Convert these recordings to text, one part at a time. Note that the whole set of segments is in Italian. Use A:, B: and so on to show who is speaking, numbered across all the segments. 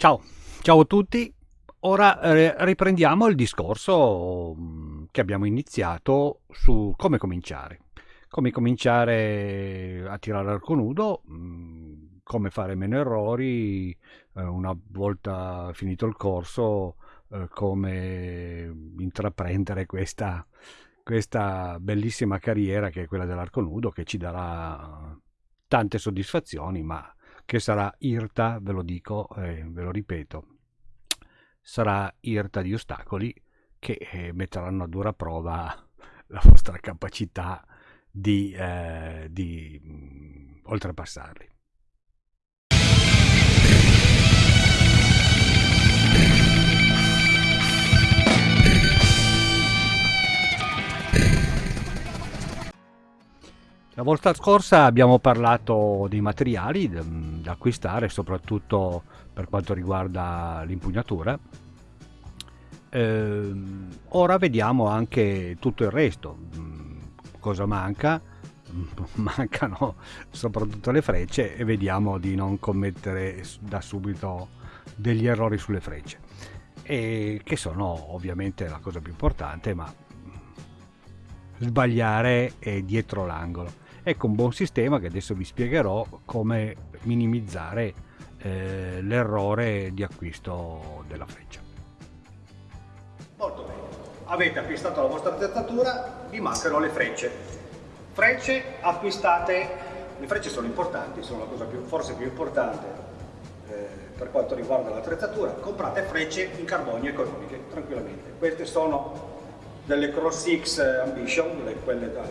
A: Ciao, ciao a tutti. Ora eh, riprendiamo il discorso mm, che abbiamo iniziato su come cominciare. Come cominciare a tirare l'arco nudo, mm, come fare meno errori, eh, una volta finito il corso, eh, come intraprendere questa, questa bellissima carriera che è quella dell'arco nudo, che ci darà tante soddisfazioni, ma che sarà irta, ve lo dico eh, ve lo ripeto, sarà irta di ostacoli che eh, metteranno a dura prova la vostra capacità di, eh, di mh, mm, oltrepassarli. La volta scorsa abbiamo parlato dei materiali da acquistare, soprattutto per quanto riguarda l'impugnatura. Eh, ora vediamo anche tutto il resto. Mm, cosa manca? Mancano soprattutto le frecce e vediamo di non commettere da subito degli errori sulle frecce. E che sono ovviamente la cosa più importante, ma sbagliare è dietro l'angolo. Ecco un buon sistema che adesso vi spiegherò come minimizzare eh, l'errore di acquisto della freccia.
B: Molto bene, avete acquistato la vostra attrezzatura, vi mancano le frecce. Frecce acquistate, le frecce sono importanti, sono la cosa più, forse più importante eh, per quanto riguarda l'attrezzatura, comprate frecce in carbonio economiche, tranquillamente. Queste sono delle Cross X Ambition, quelle da,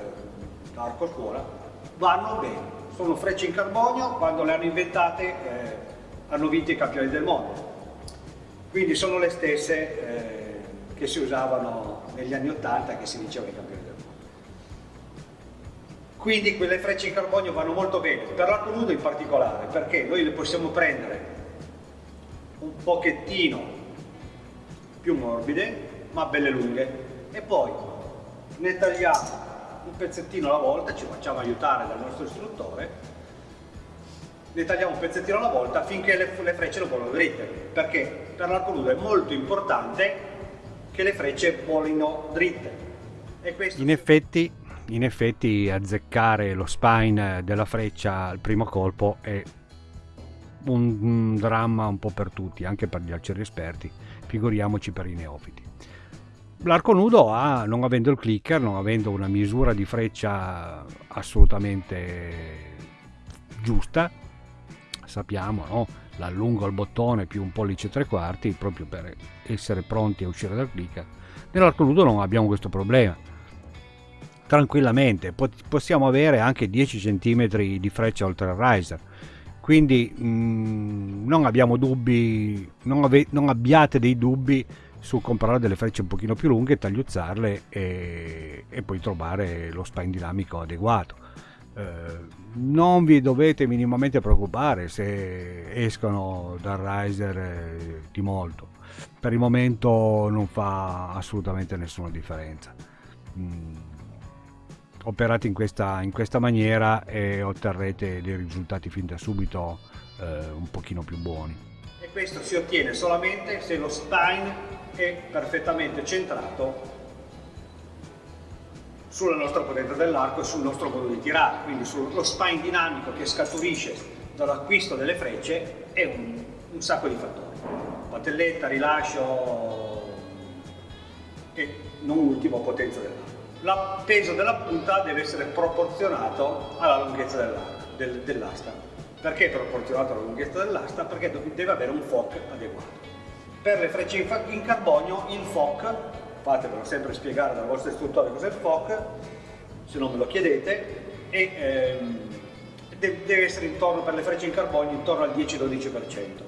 B: da arco scuola, vanno bene. Sono frecce in carbonio, quando le hanno inventate eh, hanno vinto i campioni del mondo. Quindi sono le stesse eh, che si usavano negli anni 80 che si dicevano i campioni del mondo. Quindi quelle frecce in carbonio vanno molto bene, per l'arco nudo in particolare, perché noi le possiamo prendere un pochettino più morbide, ma belle lunghe, e poi ne tagliamo un pezzettino alla volta, ci facciamo aiutare dal nostro istruttore, ne tagliamo un pezzettino alla volta finché le, le frecce non volano dritte, perché per l'arco nudo è molto importante che le frecce volino dritte.
A: in, effetti, in effetti azzeccare lo spine della freccia al primo colpo è un, dramma un po' per tutti, anche per gli arcieri esperti, figuriamoci per i neofiti. L'arco nudo ha, non avendo il clicker, non avendo una misura di freccia assolutamente giusta, sappiamo, no? l'allungo al bottone più un pollice e tre quarti proprio per essere pronti a uscire dal clicker. Nell'arco nudo non abbiamo questo problema. Tranquillamente possiamo avere anche 10 cm di freccia oltre il riser. Quindi mh, mm, non abbiamo dubbi, non, ave, non abbiate dei dubbi su comprare delle frecce un pochino più lunghe, tagliuzzarle e, e poi trovare lo spine dinamico adeguato. Eh, non vi dovete minimamente preoccupare se escono dal riser eh, di molto. Per il momento non fa assolutamente nessuna differenza. Mm. Operate in questa, in questa, maniera e otterrete dei risultati fin da subito eh, un pochino più buoni.
B: Questo si ottiene solamente se lo spine è perfettamente centrato sulla nostra potenza dell'arco e sul nostro modo di tirare, quindi sullo spine dinamico che scaturisce dall'acquisto delle frecce è un, un sacco di fattori. Patelletta, rilascio e non ultimo potenza dell'arco. Il peso della punta deve essere proporzionato alla lunghezza dell'asta. Dell Perché è proporzionato alla lunghezza dell'asta? Perché deve avere un FOC adeguato. Per le frecce in carbonio il FOC, fatevelo sempre spiegare dal vostro istruttore cos'è il FOC, se non me lo chiedete, e ehm, deve essere intorno per le frecce in carbonio intorno al 10-12%.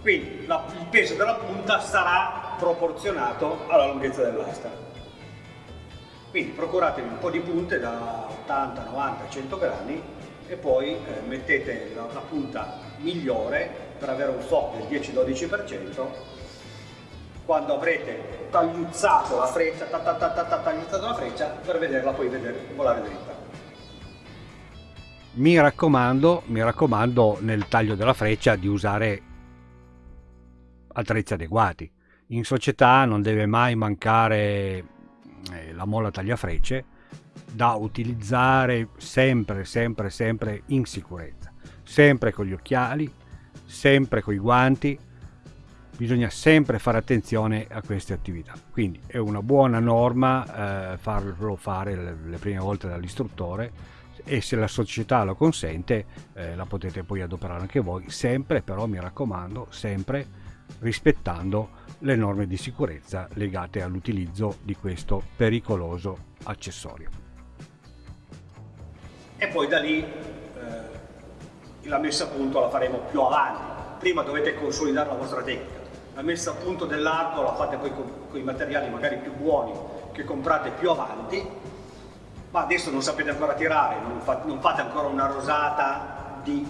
B: Quindi la, il peso della punta sarà proporzionato alla lunghezza dell'asta. Quindi procuratevi un po' di punte da 80, 90, 100 grammi e poi eh, mettete la, la punta migliore per avere un FOC del 10-12% quando avrete tagliuzzato la freccia, ta, ta, ta, ta, tagliuzzato la freccia per vederla poi vedere, volare dritta.
A: Mi raccomando, mi raccomando nel taglio della freccia di usare attrezzi adeguati. In società non deve mai mancare eh, la molla tagliafrecce da utilizzare sempre, sempre, sempre in sicurezza, sempre con gli occhiali, sempre con i guanti, bisogna sempre fare attenzione a queste attività. Quindi è una buona norma eh, farlo fare le, le prime volte dall'istruttore e se la società lo consente eh, la potete poi adoperare anche voi, sempre però mi raccomando, sempre rispettando le norme di sicurezza legate all'utilizzo di questo pericoloso accessorio.
B: E poi da lì eh, la messa a punto la faremo più avanti. Prima dovete consolidare la vostra tecnica. La messa a punto dell'arco la fate poi con, con i materiali magari più buoni che comprate più avanti ma adesso non sapete ancora tirare, non, fa, non fate ancora una rosata di,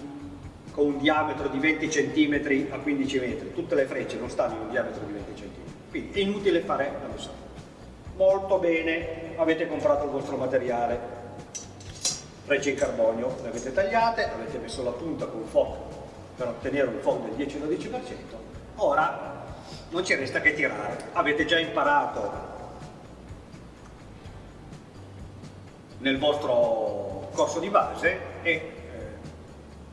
B: con un diametro di 20 cm a 15 metri, tutte le frecce non stanno in un diametro di 20 cm, quindi è inutile fare la rosata. Molto bene, avete comprato il vostro materiale, frecce in carbonio, le avete tagliate, avete messo la punta con FOC per ottenere un FOC del 10-12%, ora non ci resta che tirare, avete già imparato nel vostro corso di base e eh,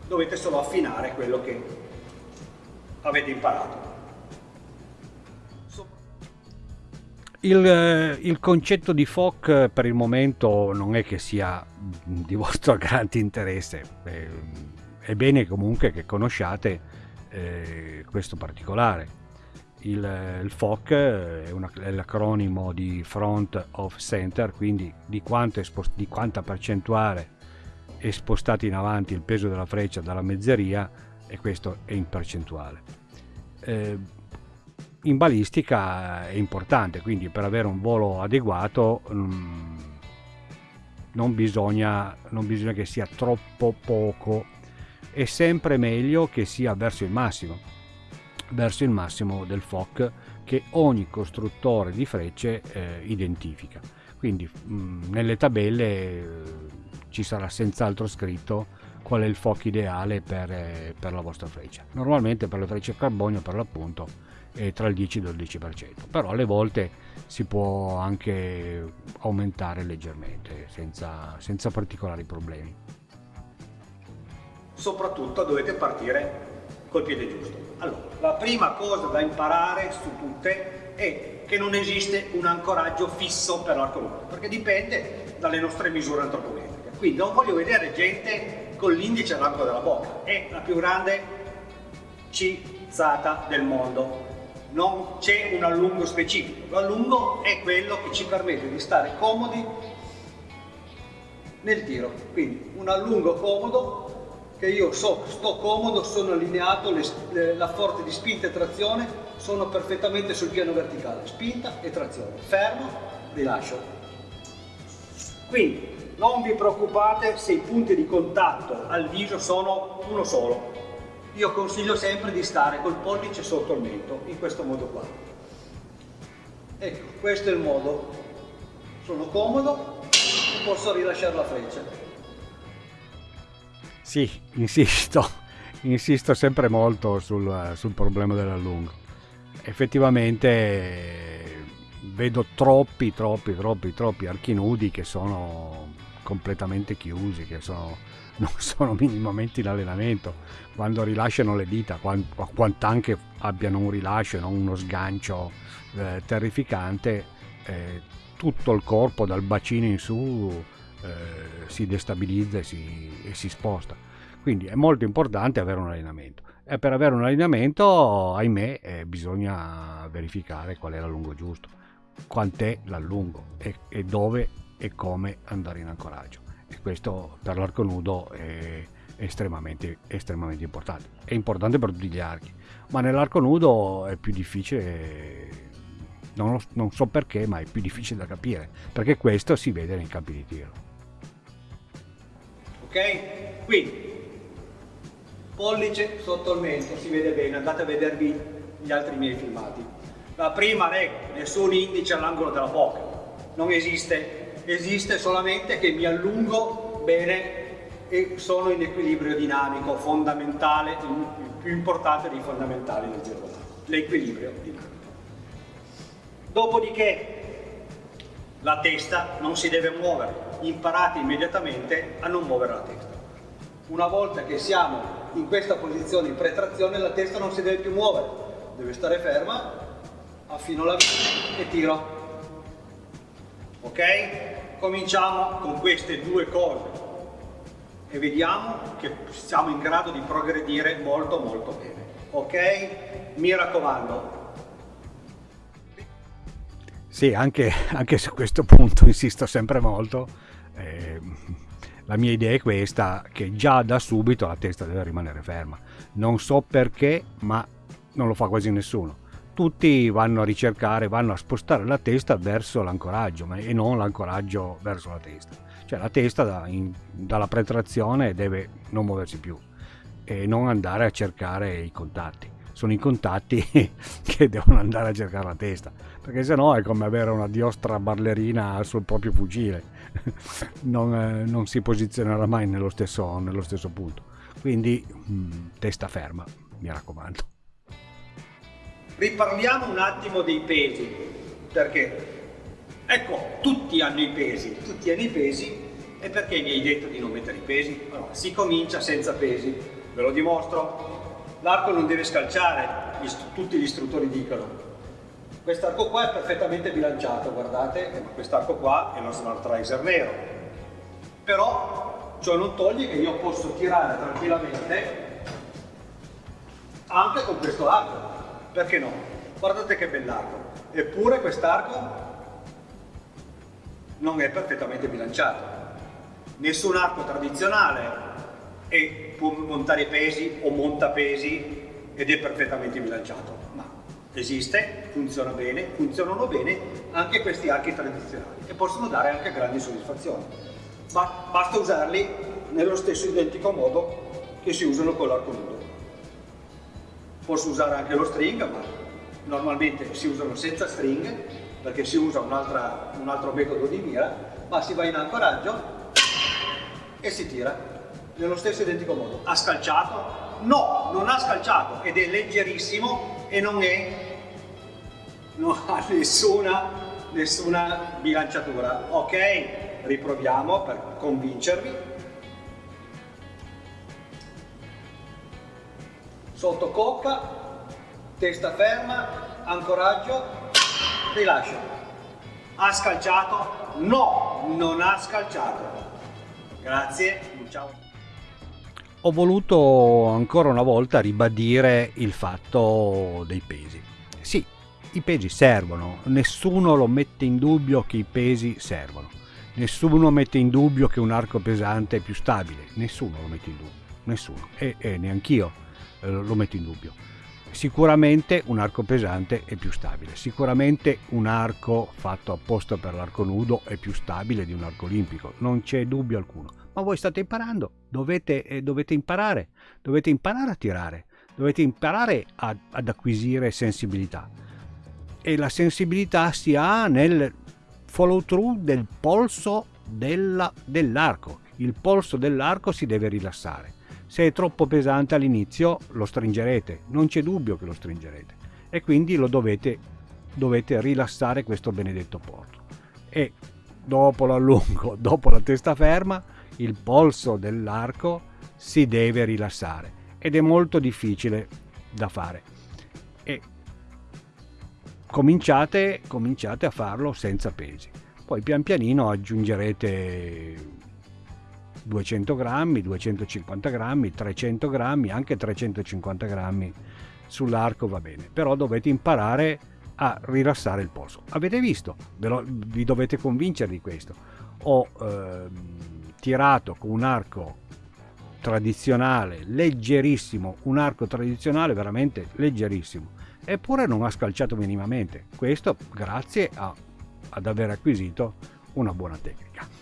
B: dovete solo affinare quello che avete imparato.
A: Il, eh, il, concetto di FOC per il momento non è che sia di vostro grande interesse, è, è bene comunque che conosciate eh, questo particolare. Il, il FOC è, è l'acronimo di Front of Center, quindi di, di, quanta percentuale è spostato in avanti il peso della freccia dalla mezzeria e questo è in percentuale. Eh, in balistica è importante, quindi per avere un volo adeguato mm, non, bisogna, non bisogna che sia troppo poco, è sempre meglio che sia verso il massimo verso il massimo del FOC che ogni costruttore di frecce eh, identifica. Quindi mh, mm, nelle tabelle eh, ci sarà senz'altro scritto qual è il FOC ideale per, eh, per, la vostra freccia. Normalmente per le frecce a carbonio per l'appunto è tra il 10 e il 12%, però alle volte si può anche aumentare leggermente senza, senza particolari problemi.
B: Soprattutto dovete partire col piede giusto. Allora, la prima cosa da imparare su tutte è che non esiste un ancoraggio fisso per l'arco nudo, perché dipende dalle nostre misure antropometriche. Quindi non voglio vedere gente con l'indice all'arco della bocca, è la più grande cizzata del mondo. Non c'è un allungo specifico, l'allungo è quello che ci permette di stare comodi nel tiro. Quindi un allungo comodo che io so, sto comodo, sono allineato, le, le, la forza di spinta e trazione sono perfettamente sul piano verticale, spinta e trazione, fermo, rilascio. Quindi non vi preoccupate se i punti di contatto al viso sono uno solo. Io consiglio sempre di stare col pollice sotto il mento, in questo modo qua. Ecco, questo è il modo. Sono comodo e posso rilasciare la freccia.
A: Sì, insisto, insisto sempre molto sul, sul problema dell'allungo. Effettivamente vedo troppi, troppi, troppi, troppi archi nudi che sono completamente chiusi, che sono, non sono minimamente in allenamento. Quando rilasciano le dita, quanto anche abbiano un rilascio non uno sgancio eh, terrificante, eh, tutto il corpo dal bacino in su eh, si destabilizza e si, e si sposta. Quindi è molto importante avere un allenamento. E per avere un allenamento, ahimè, eh, bisogna verificare qual è l'allungo giusto, quant'è l'allungo e, e, dove e come andare in ancoraggio. E questo per l'arco nudo è estremamente, estremamente importante. È importante per tutti gli archi, ma nell'arco nudo è più difficile, non, lo, non so perché, ma è più difficile da capire, perché questo si vede nei campi di tiro
B: ok? Quindi, pollice sotto il mento, si vede bene, andate a vedervi gli altri miei filmati. La prima regola, nessun indice all'angolo della bocca, non esiste, esiste solamente che mi allungo bene e sono in equilibrio dinamico, fondamentale, il più importante dei fondamentali del giro l'equilibrio dinamico. Dopodiché la testa non si deve muovere, imparate immediatamente a non muovere la testa. Una volta che siamo in questa posizione di pretrazione la testa non si deve più muovere, deve stare ferma, affino la vita e tiro. Ok? Cominciamo con queste due cose e vediamo che siamo in grado di progredire molto molto bene. Ok? Mi raccomando.
A: Sì, anche, anche su questo punto insisto sempre molto. Eh, la mia idea è questa, che già da subito la testa deve rimanere ferma. Non so perché, ma non lo fa quasi nessuno. Tutti vanno a ricercare, vanno a spostare la testa verso l'ancoraggio e non l'ancoraggio verso la testa. Cioè la testa da, in, dalla pretrazione deve non muoversi più e non andare a cercare i contatti. Sono i contatti che devono andare a cercare la testa, perché sennò è come avere una diostra ballerina sul proprio fucile non, eh, non, si posizionerà mai nello stesso, nello stesso punto. Quindi mh, mm, testa ferma, mi raccomando.
B: Riparliamo un attimo dei pesi, perché ecco, tutti hanno i pesi, tutti hanno i pesi, e perché mi hai detto di non mettere i pesi? Allora, si comincia senza pesi, ve lo dimostro. L'arco non deve scalciare, tutti gli istruttori dicono, Quest'arco qua è perfettamente bilanciato, guardate, quest'arco qua è lo smart riser nero. Però ciò non toglie che io posso tirare tranquillamente anche con questo arco. Perché no? Guardate che bell'arco. Eppure quest'arco non è perfettamente bilanciato. Nessun arco tradizionale e può montare pesi o monta pesi ed è perfettamente bilanciato. Ma esiste, funziona bene, funzionano bene anche questi archi tradizionali e possono dare anche grandi soddisfazioni. Ma basta usarli nello stesso identico modo che si usano con l'arco nudo. Posso usare anche lo string, ma normalmente si usano senza string perché si usa un, un altro metodo di mira, ma si va in ancoraggio e si tira nello stesso identico modo. Ha scalciato? No, non ha scalciato ed è leggerissimo e non, è, non ha nessuna, nessuna bilanciatura. Ok, riproviamo per convincervi. Sotto cocca, testa ferma, ancoraggio, rilascio. Ha scalciato? No, non ha scalciato. Grazie, ciao
A: ho voluto ancora una volta ribadire il fatto dei pesi. Sì, i pesi servono, nessuno lo mette in dubbio che i pesi servono. Nessuno mette in dubbio che un arco pesante è più stabile, nessuno lo mette in dubbio, nessuno, e, e neanch'io lo metto in dubbio. Sicuramente un arco pesante è più stabile, sicuramente un arco fatto apposta per l'arco nudo è più stabile di un arco olimpico, non c'è dubbio alcuno ma voi state imparando, dovete, eh, dovete imparare, dovete imparare a tirare, dovete imparare a, ad acquisire sensibilità. E la sensibilità si ha nel follow through del polso dell'arco. Il polso dell'arco si deve rilassare. Se è troppo pesante all'inizio lo stringerete, non c'è dubbio che lo stringerete. E quindi lo dovete, dovete rilassare questo benedetto porto. E dopo l'allungo, dopo la testa ferma, il polso dell'arco si deve rilassare ed è molto difficile da fare. E cominciate, cominciate a farlo senza pesi. Poi pian pianino aggiungerete 200 grammi, 250 grammi, 300 grammi, anche 350 grammi sull'arco va bene, però dovete imparare a rilassare il polso. Avete visto? Vi dovete convincere di questo. Ho ehm, tirato con un arco tradizionale leggerissimo, un arco tradizionale veramente leggerissimo, eppure non ha scalciato minimamente. Questo grazie a, ad aver acquisito una buona tecnica.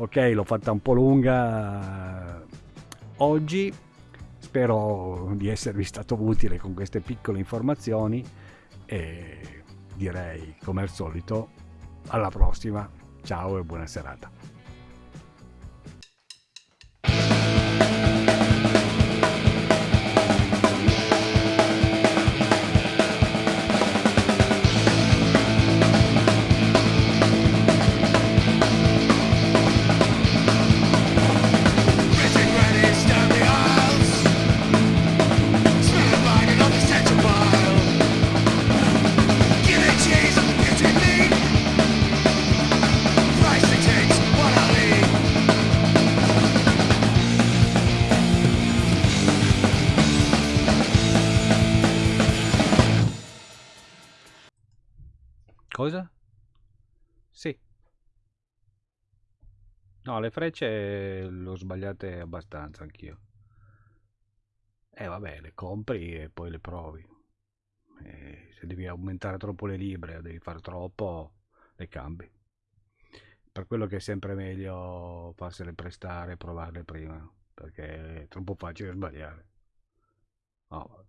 A: Ok, l'ho fatta un po' lunga oggi, spero di esservi stato utile con queste piccole informazioni e direi come al solito alla prossima, ciao e buona serata. Cosa? Sì. No, le frecce l'ho sbagliate abbastanza anch'io. Eh vabbè, le compri e poi le provi. E se devi aumentare troppo le libre devi fare troppo, le cambi. Per quello che è sempre meglio farsele prestare e provarle prima, perché è troppo facile sbagliare. No,